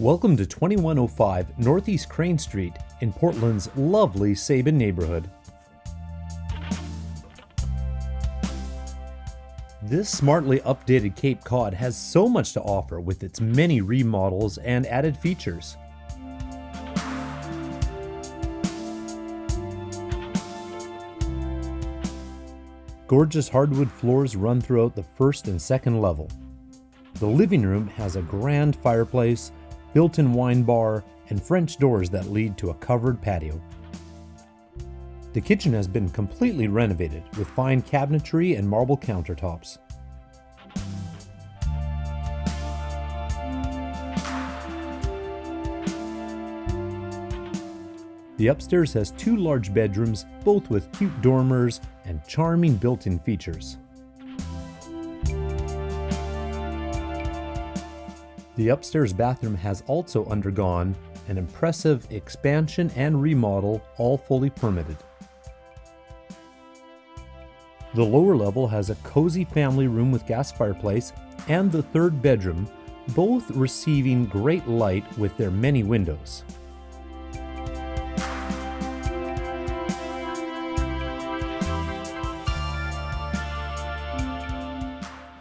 Welcome to 2105 Northeast Crane Street in Portland's lovely Sabin neighborhood. This smartly updated Cape Cod has so much to offer with its many remodels and added features. Gorgeous hardwood floors run throughout the first and second level. The living room has a grand fireplace, built-in wine bar, and French doors that lead to a covered patio. The kitchen has been completely renovated with fine cabinetry and marble countertops. The upstairs has two large bedrooms, both with cute dormers and charming built-in features. The upstairs bathroom has also undergone an impressive expansion and remodel, all fully permitted. The lower level has a cozy family room with gas fireplace and the third bedroom, both receiving great light with their many windows.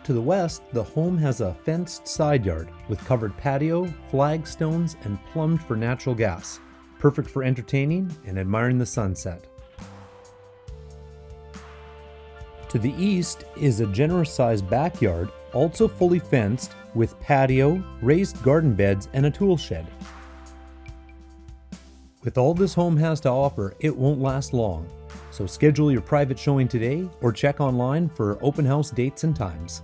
To the west, the home has a fenced side yard with covered patio, flagstones, and plumbed for natural gas, perfect for entertaining and admiring the sunset. To the east is a generous sized backyard, also fully fenced, with patio, raised garden beds, and a tool shed. With all this home has to offer, it won't last long, so schedule your private showing today or check online for open house dates and times.